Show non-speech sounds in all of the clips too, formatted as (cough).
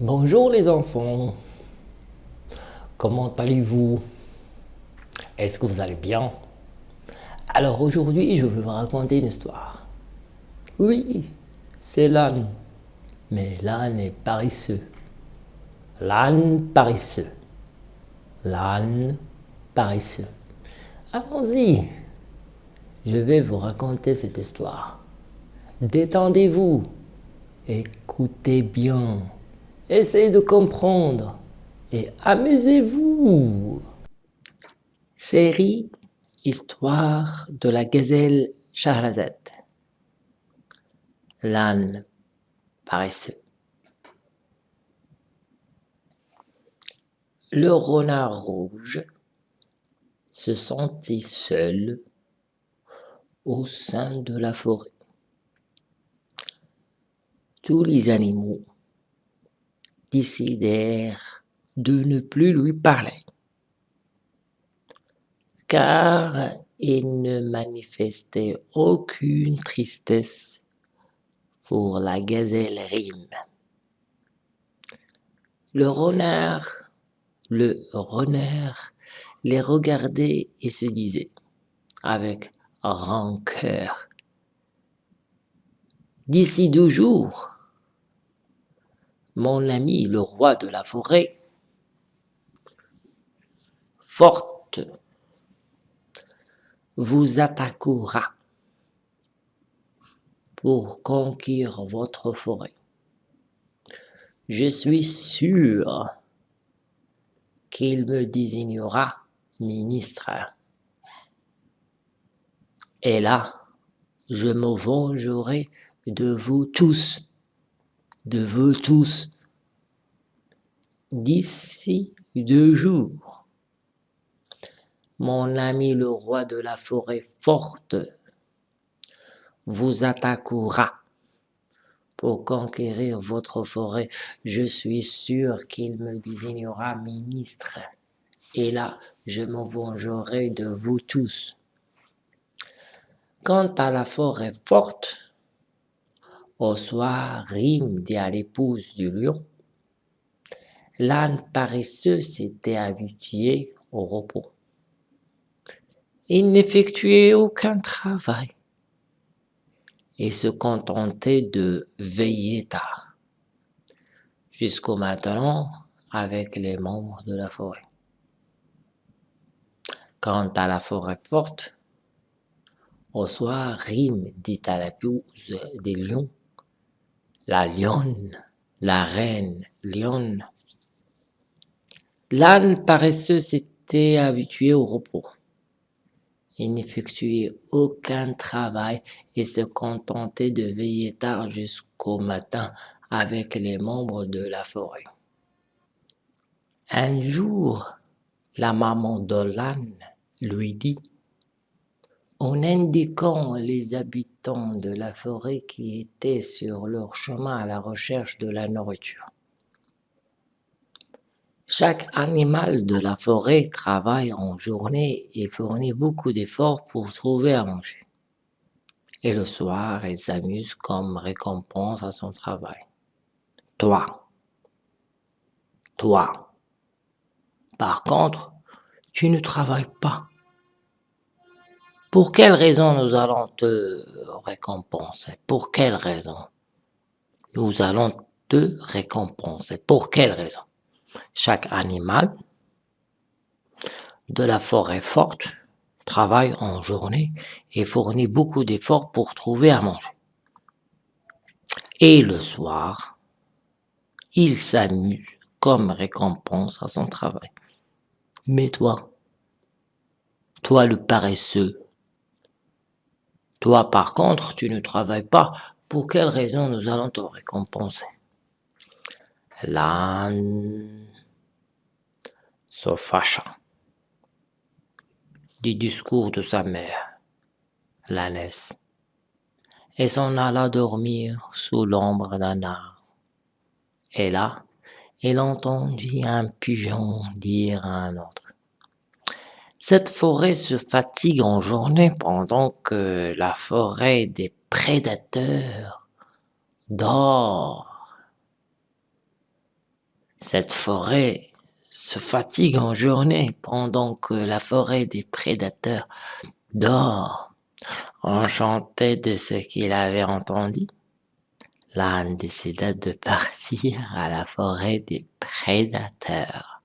Bonjour les enfants, comment allez-vous? Est-ce que vous allez bien? Alors aujourd'hui je vais vous raconter une histoire. Oui, c'est l'âne, mais l'âne est paresseux. L'âne paresseux. L'âne paresseux. Allons-y, je vais vous raconter cette histoire. Détendez-vous, écoutez bien. Essayez de comprendre et amusez-vous. Série Histoire de la gazelle Shahrazad. L'âne paresseux. Le renard rouge se sentit seul au sein de la forêt. Tous les animaux décidèrent de ne plus lui parler, car il ne manifestait aucune tristesse pour la gazelle rime. Le renard, le renard les regardait et se disait avec rancœur, d'ici deux jours, mon ami le roi de la forêt, forte, vous attaquera pour conquérir votre forêt. Je suis sûr qu'il me désignera ministre. Et là, je me vengerai de vous tous de vous tous d'ici deux jours. Mon ami le roi de la forêt forte vous attaquera pour conquérir votre forêt. Je suis sûr qu'il me désignera ministre. Et là, je me vengerai de vous tous. Quant à la forêt forte, au soir, Rime dit à l'épouse du lion, l'âne paresseux s'était habitué au repos. Il n'effectuait aucun travail et se contentait de veiller tard, jusqu'au matin avec les membres de la forêt. Quant à la forêt forte, au soir, Rime dit à l'épouse des lions la lionne, la reine lionne. L'âne paresseux s'était habitué au repos. Il n'effectuait aucun travail et se contentait de veiller tard jusqu'au matin avec les membres de la forêt. Un jour, la maman de l'âne lui dit en indiquant les habitants de la forêt qui étaient sur leur chemin à la recherche de la nourriture. Chaque animal de la forêt travaille en journée et fournit beaucoup d'efforts pour trouver à manger. Et le soir, il s'amuse comme récompense à son travail. Toi, toi, par contre, tu ne travailles pas pour quelle raison nous allons te récompenser? Pour quelle raison? Nous allons te récompenser. Pour quelle raison? Chaque animal de la forêt forte travaille en journée et fournit beaucoup d'efforts pour trouver à manger. Et le soir, il s'amuse comme récompense à son travail. Mais toi, toi le paresseux, toi, par contre, tu ne travailles pas. Pour quelle raison nous allons te récompenser? L'âne se fâcha du discours de sa mère, l'ânesse, et s'en alla dormir sous l'ombre d'un arbre. Et là, il entendit un pigeon dire à un autre cette forêt se fatigue en journée pendant que la forêt des prédateurs dort. Cette forêt se fatigue en journée pendant que la forêt des prédateurs dort. Enchanté de ce qu'il avait entendu, l'âne décida de (laughs) partir à la forêt des prédateurs.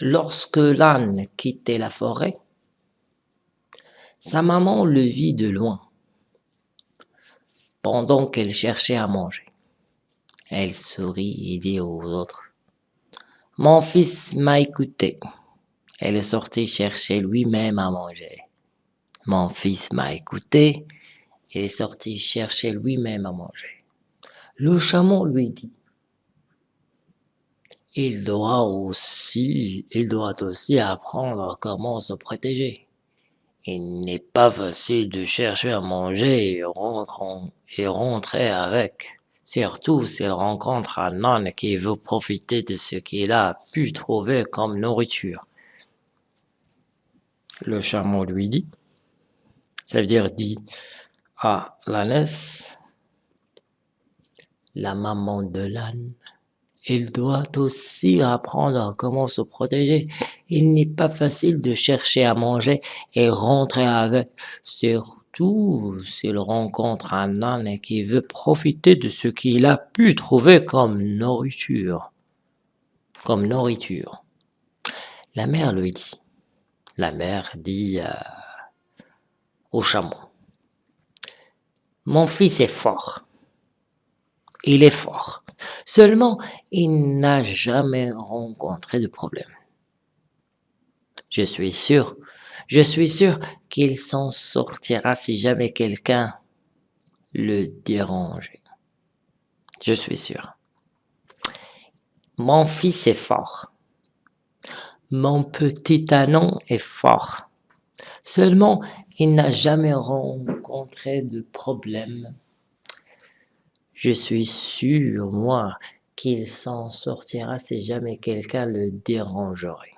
Lorsque l'âne quittait la forêt, sa maman le vit de loin, pendant qu'elle cherchait à manger. Elle sourit et dit aux autres, « Mon fils m'a écouté. Elle est sortie chercher lui-même à manger. Mon fils m'a écouté. Il est sorti chercher lui-même à manger. Le chameau lui dit, il doit aussi, il doit aussi apprendre comment se protéger. Il n'est pas facile de chercher à manger et, et rentrer avec, surtout s'il rencontre un âne qui veut profiter de ce qu'il a pu trouver comme nourriture. Le chameau lui dit, ça veut dire dit à l'ânesse, la maman de l'âne il doit aussi apprendre comment se protéger. Il n'est pas facile de chercher à manger et rentrer avec, surtout s'il rencontre un âne qui veut profiter de ce qu'il a pu trouver comme nourriture. Comme nourriture. La mère lui dit. La mère dit euh, au chameau. Mon fils est fort. Il est fort. Seulement, il n'a jamais rencontré de problème. Je suis sûr, je suis sûr qu'il s'en sortira si jamais quelqu'un le dérange. Je suis sûr. Mon fils est fort. Mon petit anon est fort. Seulement, il n'a jamais rencontré de problème je suis sûr, moi, qu'il s'en sortira si jamais quelqu'un le dérangerait.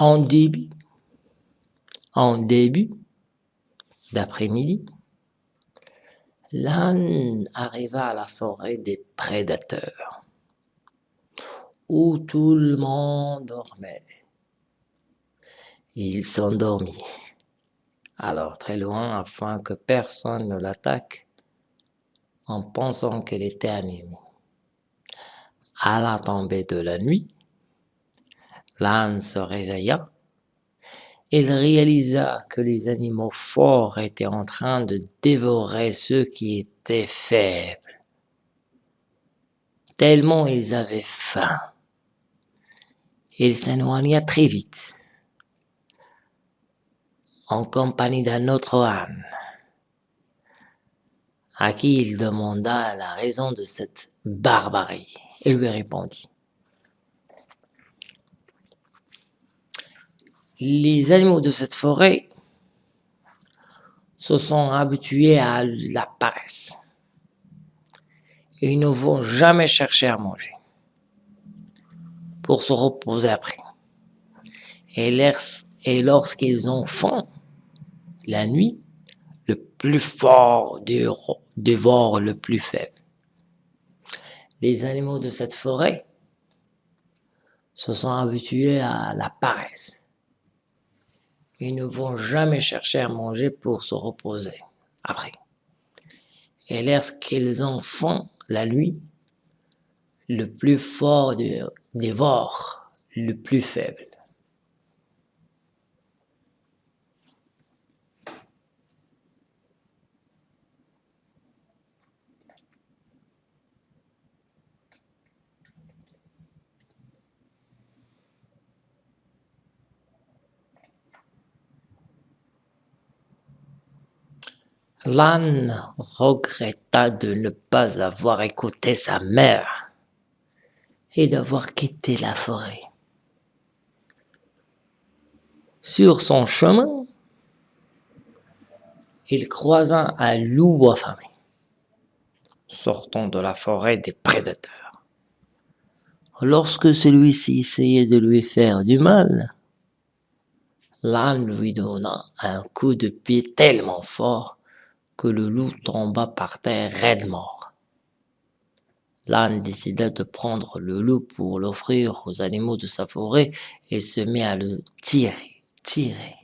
En début, d'après-midi, l'âne arriva à la forêt des prédateurs, où tout le monde dormait. Il s'endormit, alors très loin afin que personne ne l'attaque, en pensant qu'il était ennemi. À la tombée de la nuit, L'âne se réveilla. Il réalisa que les animaux forts étaient en train de dévorer ceux qui étaient faibles, tellement ils avaient faim. Il s'éloigna très vite, en compagnie d'un autre âne, à qui il demanda la raison de cette barbarie. Il lui répondit, Les animaux de cette forêt se sont habitués à la paresse. Ils ne vont jamais chercher à manger pour se reposer après. Et lorsqu'ils ont faim, la nuit, le plus fort dévore le plus faible. Les animaux de cette forêt se sont habitués à la paresse. Ils ne vont jamais chercher à manger pour se reposer après. Et lorsqu'ils en font la nuit, le plus fort dévore le plus faible. L'âne regretta de ne pas avoir écouté sa mère et d'avoir quitté la forêt. Sur son chemin, il croisa un loup affamé, sortant de la forêt des prédateurs. Lorsque celui-ci essayait de lui faire du mal, l'âne lui donna un coup de pied tellement fort que le loup tomba par terre raide mort. L'âne décida de prendre le loup pour l'offrir aux animaux de sa forêt et se mit à le tirer, tirer.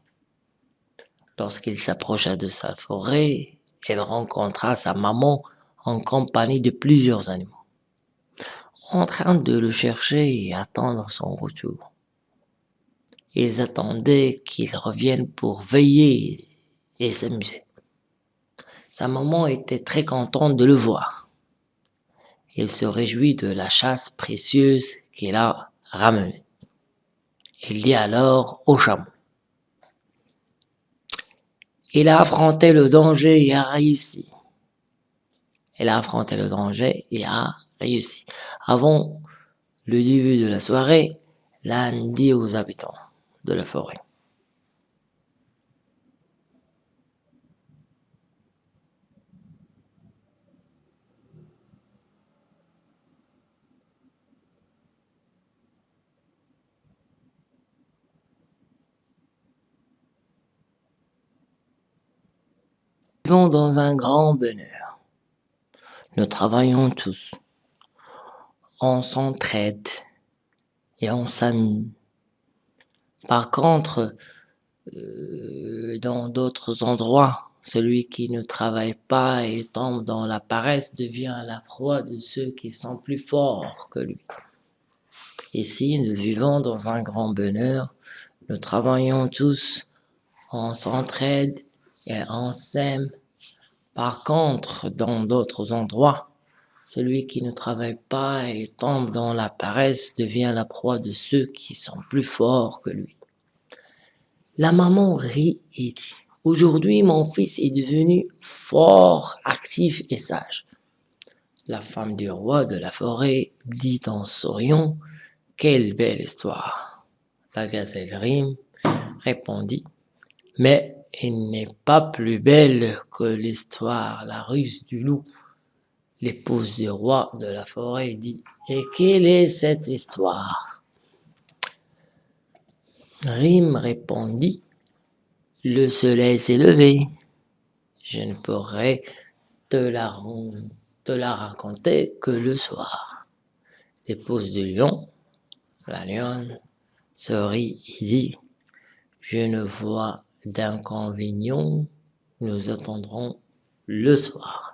Lorsqu'il s'approcha de sa forêt, il rencontra sa maman en compagnie de plusieurs animaux, en train de le chercher et attendre son retour. Ils attendaient qu'il revienne pour veiller et s'amuser. Sa maman était très contente de le voir. Il se réjouit de la chasse précieuse qu'il a ramenée. Il dit alors au chameau, il a affronté le danger et a réussi. Il a affronté le danger et a réussi. Avant le début de la soirée, l'âne dit aux habitants de la forêt. Vivons dans un grand bonheur. Nous travaillons tous. On s'entraide et on s'amuse. Par contre, euh, dans d'autres endroits, celui qui ne travaille pas et tombe dans la paresse devient la proie de ceux qui sont plus forts que lui. Ici, nous vivons dans un grand bonheur. Nous travaillons tous, on s'entraide on s'aime. Par contre, dans d'autres endroits, celui qui ne travaille pas et tombe dans la paresse devient la proie de ceux qui sont plus forts que lui. La maman rit et dit, aujourd'hui mon fils est devenu fort, actif et sage. La femme du roi de la forêt dit en souriant, quelle belle histoire. La gazelle rime répondit, mais il n'est pas plus belle que l'histoire, la ruse du loup. L'épouse du roi de la forêt dit, et quelle est cette histoire? Rime répondit, le soleil s'est levé. Je ne pourrai te la, te la raconter que le soir. L'épouse du lion, la lionne, sourit et dit, je ne vois d'inconvénient, nous attendrons le soir.